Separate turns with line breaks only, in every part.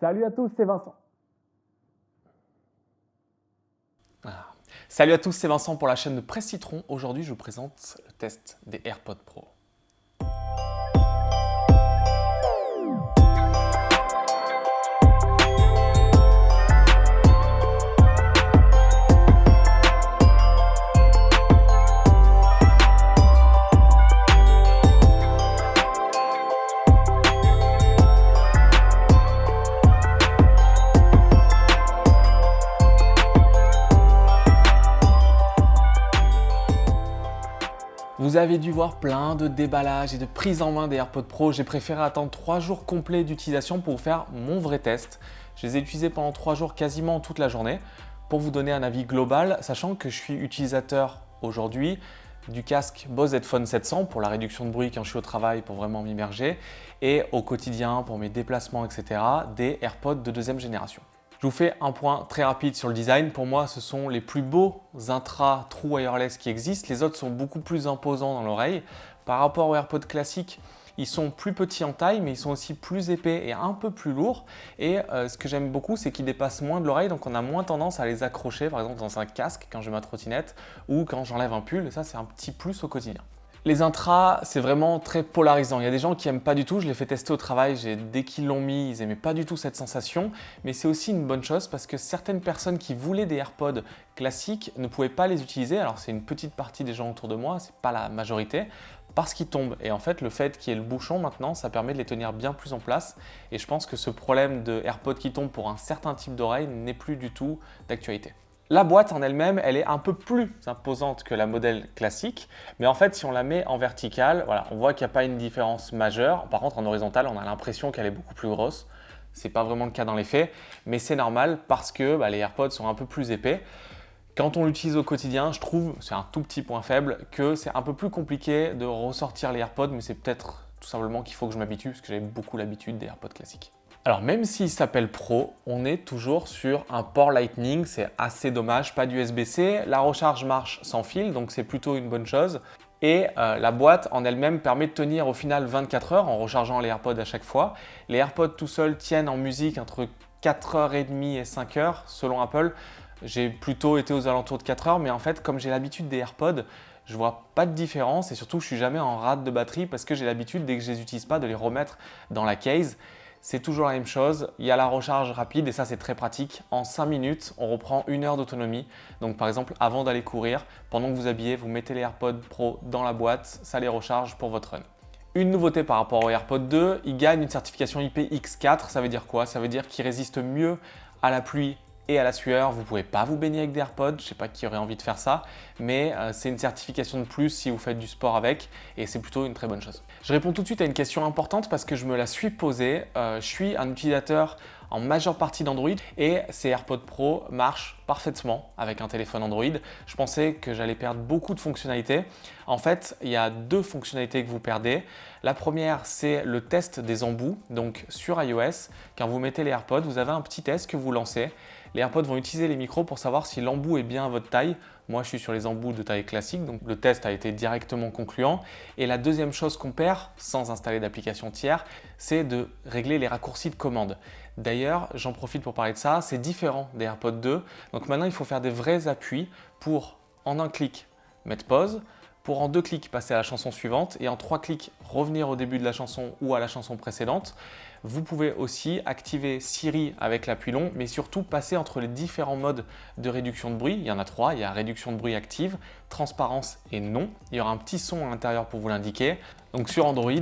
Salut à tous, c'est Vincent.
Ah. Salut à tous, c'est Vincent pour la chaîne de Presse Citron. Aujourd'hui, je vous présente le test des AirPods Pro. Vous avez dû voir plein de déballages et de prises en main des AirPods Pro. J'ai préféré attendre 3 jours complets d'utilisation pour faire mon vrai test. Je les ai utilisés pendant 3 jours quasiment toute la journée pour vous donner un avis global, sachant que je suis utilisateur aujourd'hui du casque Bose Headphone 700 pour la réduction de bruit quand je suis au travail pour vraiment m'immerger et au quotidien pour mes déplacements, etc. des AirPods de deuxième génération. Je vous fais un point très rapide sur le design. Pour moi, ce sont les plus beaux intra true wireless qui existent. Les autres sont beaucoup plus imposants dans l'oreille. Par rapport aux AirPods classiques, ils sont plus petits en taille, mais ils sont aussi plus épais et un peu plus lourds. Et euh, ce que j'aime beaucoup, c'est qu'ils dépassent moins de l'oreille, donc on a moins tendance à les accrocher, par exemple dans un casque quand j'ai ma trottinette ou quand j'enlève un pull. Ça, c'est un petit plus au quotidien. Les intras, c'est vraiment très polarisant. Il y a des gens qui n'aiment pas du tout, je l'ai fait tester au travail, dès qu'ils l'ont mis, ils n'aimaient pas du tout cette sensation. Mais c'est aussi une bonne chose parce que certaines personnes qui voulaient des AirPods classiques ne pouvaient pas les utiliser. Alors c'est une petite partie des gens autour de moi, c'est pas la majorité, parce qu'ils tombent. Et en fait, le fait qu'il y ait le bouchon maintenant, ça permet de les tenir bien plus en place. Et je pense que ce problème de AirPods qui tombe pour un certain type d'oreille n'est plus du tout d'actualité. La boîte en elle-même, elle est un peu plus imposante que la modèle classique, mais en fait, si on la met en verticale, voilà, on voit qu'il n'y a pas une différence majeure. Par contre, en horizontal, on a l'impression qu'elle est beaucoup plus grosse. Ce n'est pas vraiment le cas dans les faits, mais c'est normal parce que bah, les AirPods sont un peu plus épais. Quand on l'utilise au quotidien, je trouve, c'est un tout petit point faible, que c'est un peu plus compliqué de ressortir les AirPods, mais c'est peut-être tout simplement qu'il faut que je m'habitue parce que j'ai beaucoup l'habitude des AirPods classiques. Alors même s'il s'appelle Pro, on est toujours sur un port Lightning, c'est assez dommage, pas d'USB-C. La recharge marche sans fil, donc c'est plutôt une bonne chose. Et euh, la boîte en elle-même permet de tenir au final 24 heures en rechargeant les AirPods à chaque fois. Les AirPods tout seuls tiennent en musique entre 4h30 et 5h selon Apple. J'ai plutôt été aux alentours de 4 heures, mais en fait, comme j'ai l'habitude des AirPods, je vois pas de différence et surtout, je suis jamais en rate de batterie parce que j'ai l'habitude, dès que je les utilise pas, de les remettre dans la case c'est toujours la même chose. Il y a la recharge rapide et ça, c'est très pratique. En 5 minutes, on reprend une heure d'autonomie. Donc, par exemple, avant d'aller courir, pendant que vous habillez, vous mettez les AirPods Pro dans la boîte, ça les recharge pour votre run. Une nouveauté par rapport aux AirPods 2, ils gagnent une certification IPX4. Ça veut dire quoi? Ça veut dire qu'ils résistent mieux à la pluie et à la sueur. Vous ne pouvez pas vous baigner avec des AirPods, je ne sais pas qui aurait envie de faire ça, mais euh, c'est une certification de plus si vous faites du sport avec et c'est plutôt une très bonne chose. Je réponds tout de suite à une question importante parce que je me la suis posée. Euh, je suis un utilisateur en majeure partie d'Android et ces AirPods Pro marchent parfaitement avec un téléphone Android. Je pensais que j'allais perdre beaucoup de fonctionnalités. En fait, il y a deux fonctionnalités que vous perdez. La première, c'est le test des embouts. Donc sur iOS, quand vous mettez les AirPods, vous avez un petit test que vous lancez les AirPods vont utiliser les micros pour savoir si l'embout est bien à votre taille. Moi, je suis sur les embouts de taille classique, donc le test a été directement concluant. Et la deuxième chose qu'on perd, sans installer d'application tiers, c'est de régler les raccourcis de commande. D'ailleurs, j'en profite pour parler de ça, c'est différent des AirPods 2. Donc maintenant, il faut faire des vrais appuis pour, en un clic, mettre pause, pour en deux clics passer à la chanson suivante et en trois clics revenir au début de la chanson ou à la chanson précédente. Vous pouvez aussi activer Siri avec l'appui long, mais surtout passer entre les différents modes de réduction de bruit. Il y en a trois, il y a réduction de bruit active, transparence et non. Il y aura un petit son à l'intérieur pour vous l'indiquer. Donc sur Android,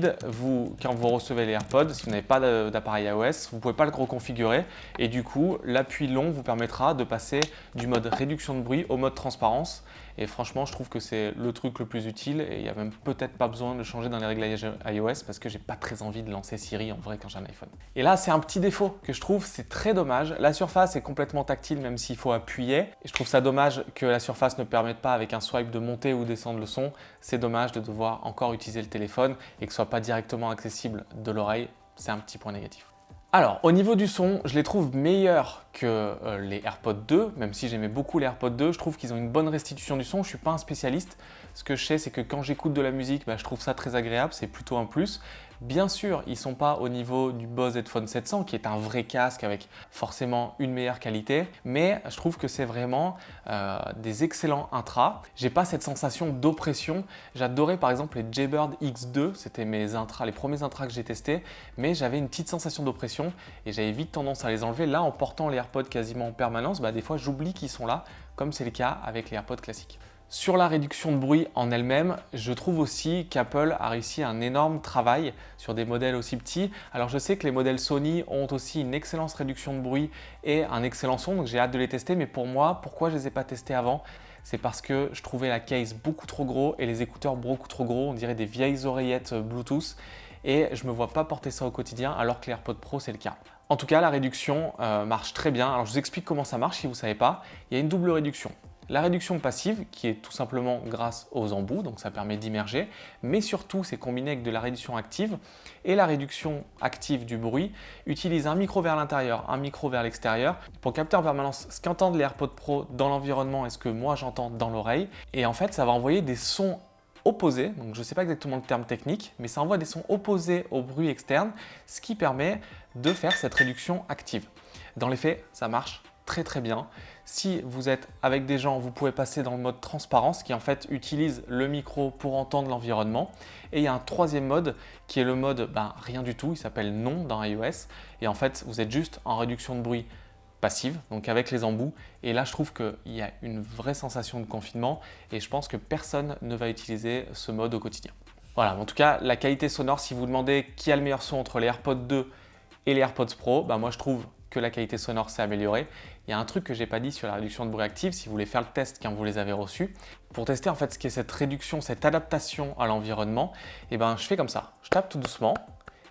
quand vous recevez les AirPods, si vous n'avez pas d'appareil iOS, vous ne pouvez pas le reconfigurer et du coup, l'appui long vous permettra de passer du mode réduction de bruit au mode transparence. Et franchement, je trouve que c'est le truc le plus utile et il n'y a même peut-être pas besoin de changer dans les réglages iOS parce que j'ai pas très envie de lancer Siri en vrai quand j'ai Et là, c'est un petit défaut que je trouve, c'est très dommage. La surface est complètement tactile même s'il faut appuyer. Et je trouve ça dommage que la surface ne permette pas avec un swipe de monter ou descendre le son. C'est dommage de devoir encore utiliser le téléphone et que ce soit pas directement accessible de l'oreille, c'est un petit point négatif. Alors, au niveau du son, je les trouve meilleurs que euh, les AirPods 2, même si j'aimais beaucoup les AirPods 2, je trouve qu'ils ont une bonne restitution du son. Je ne suis pas un spécialiste. Ce que je sais, c'est que quand j'écoute de la musique, bah, je trouve ça très agréable, c'est plutôt un plus. Bien sûr, ils ne sont pas au niveau du Bose Headphone 700 qui est un vrai casque avec forcément une meilleure qualité, mais je trouve que c'est vraiment euh, des excellents intras. J'ai pas cette sensation d'oppression. J'adorais par exemple les Jaybird X2, c'était mes intras, les premiers intras que j'ai testés, mais j'avais une petite sensation d'oppression et j'avais vite tendance à les enlever. Là, en portant les AirPods quasiment en permanence, bah, des fois j'oublie qu'ils sont là, comme c'est le cas avec les AirPods classiques. Sur la réduction de bruit en elle-même, je trouve aussi qu'Apple a réussi un énorme travail sur des modèles aussi petits. Alors je sais que les modèles Sony ont aussi une excellente réduction de bruit et un excellent son, donc j'ai hâte de les tester. Mais pour moi, pourquoi je ne les ai pas testés avant? C'est parce que je trouvais la case beaucoup trop gros et les écouteurs beaucoup trop gros. On dirait des vieilles oreillettes Bluetooth et je ne me vois pas porter ça au quotidien alors que l'AirPod Pro c'est le cas. En tout cas, la réduction euh, marche très bien. Alors je vous explique comment ça marche si vous ne savez pas. Il y a une double réduction. La réduction passive, qui est tout simplement grâce aux embouts, donc ça permet d'immerger, mais surtout c'est combiné avec de la réduction active. Et la réduction active du bruit utilise un micro vers l'intérieur, un micro vers l'extérieur pour capter en permanence ce qu'entendent les AirPods Pro dans l'environnement et ce que moi j'entends dans l'oreille. Et en fait, ça va envoyer des sons opposés, donc je ne sais pas exactement le terme technique, mais ça envoie des sons opposés au bruit externe, ce qui permet de faire cette réduction active. Dans les faits, ça marche très très bien. Si vous êtes avec des gens, vous pouvez passer dans le mode transparence qui en fait utilise le micro pour entendre l'environnement. Et il y a un troisième mode qui est le mode ben, rien du tout, il s'appelle non dans iOS. Et en fait, vous êtes juste en réduction de bruit passive, donc avec les embouts. Et là, je trouve qu'il y a une vraie sensation de confinement et je pense que personne ne va utiliser ce mode au quotidien. Voilà, en tout cas, la qualité sonore, si vous demandez qui a le meilleur son entre les AirPods 2 et les AirPods Pro, ben moi je trouve que la qualité sonore s'est améliorée. Il y a un truc que je n'ai pas dit sur la réduction de bruit active, si vous voulez faire le test quand vous les avez reçus. Pour tester en fait ce qu'est cette réduction, cette adaptation à l'environnement, eh ben, je fais comme ça. Je tape tout doucement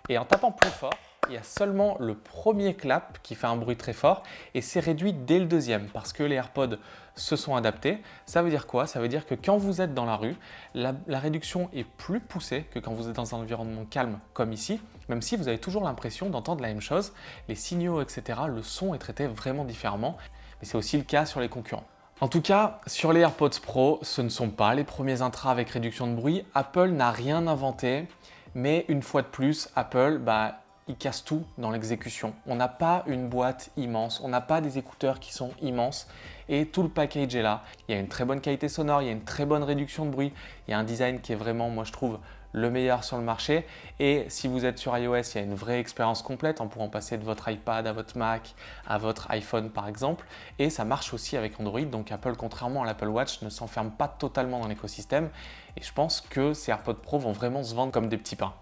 et en tapant plus fort, il y a seulement le premier clap qui fait un bruit très fort et c'est réduit dès le deuxième parce que les AirPods se sont adaptés. Ça veut dire quoi? Ça veut dire que quand vous êtes dans la rue, la, réduction est plus poussée que quand vous êtes dans un environnement calme comme ici, même si vous avez toujours l'impression d'entendre la même chose. Les signaux, etc., le son est traité vraiment différemment, mais c'est aussi le cas sur les concurrents. En tout cas, sur les AirPods Pro, ce ne sont pas les premiers intras avec réduction de bruit. Apple n'a rien inventé, mais une fois de plus, Apple, bah, il casse tout dans l'exécution. On n'a pas une boîte immense, on n'a pas des écouteurs qui sont immenses et tout le package est là. Il y a une très bonne qualité sonore, il y a une très bonne réduction de bruit, il y a un design qui est vraiment, moi je trouve, le meilleur sur le marché. Et si vous êtes sur iOS, il y a une vraie expérience complète en pouvant passer de votre iPad à votre Mac, à votre iPhone par exemple. Et ça marche aussi avec Android, donc Apple, contrairement à l'Apple Watch, ne s'enferme pas totalement dans l'écosystème. Et je pense que ces AirPods Pro vont vraiment se vendre comme des petits pains.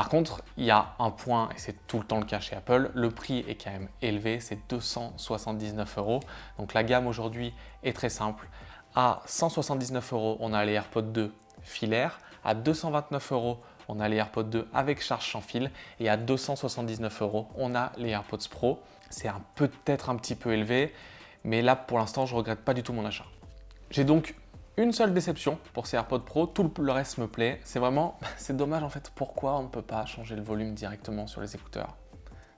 Par contre, il y a un point, et c'est tout le temps le cas chez Apple, le prix est quand même élevé, c'est 279 euros. Donc la gamme aujourd'hui est très simple. À 179 euros, on a les AirPods 2 filaires. À 229 euros, on a les AirPods 2 avec charge sans fil. Et à 279 euros, on a les AirPods Pro. C'est peut-être un petit peu élevé, mais là, pour l'instant, je regrette pas du tout mon achat. J'ai donc une seule déception pour ces AirPods Pro, tout le reste me plaît. C'est vraiment, c'est dommage en fait, pourquoi on ne peut pas changer le volume directement sur les écouteurs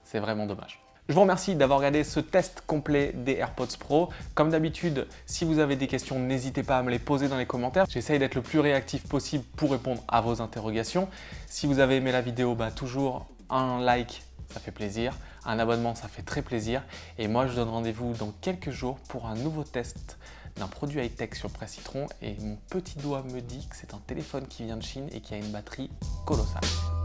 C'est vraiment dommage. Je vous remercie d'avoir regardé ce test complet des AirPods Pro. Comme d'habitude, si vous avez des questions, n'hésitez pas à me les poser dans les commentaires. J'essaye d'être le plus réactif possible pour répondre à vos interrogations. Si vous avez aimé la vidéo, bah, toujours un like, ça fait plaisir. Un abonnement, ça fait très plaisir. Et moi, je donne rendez-vous dans quelques jours pour un nouveau test d'un produit high-tech sur Presse Citron et mon petit doigt me dit que c'est un téléphone qui vient de Chine et qui a une batterie colossale.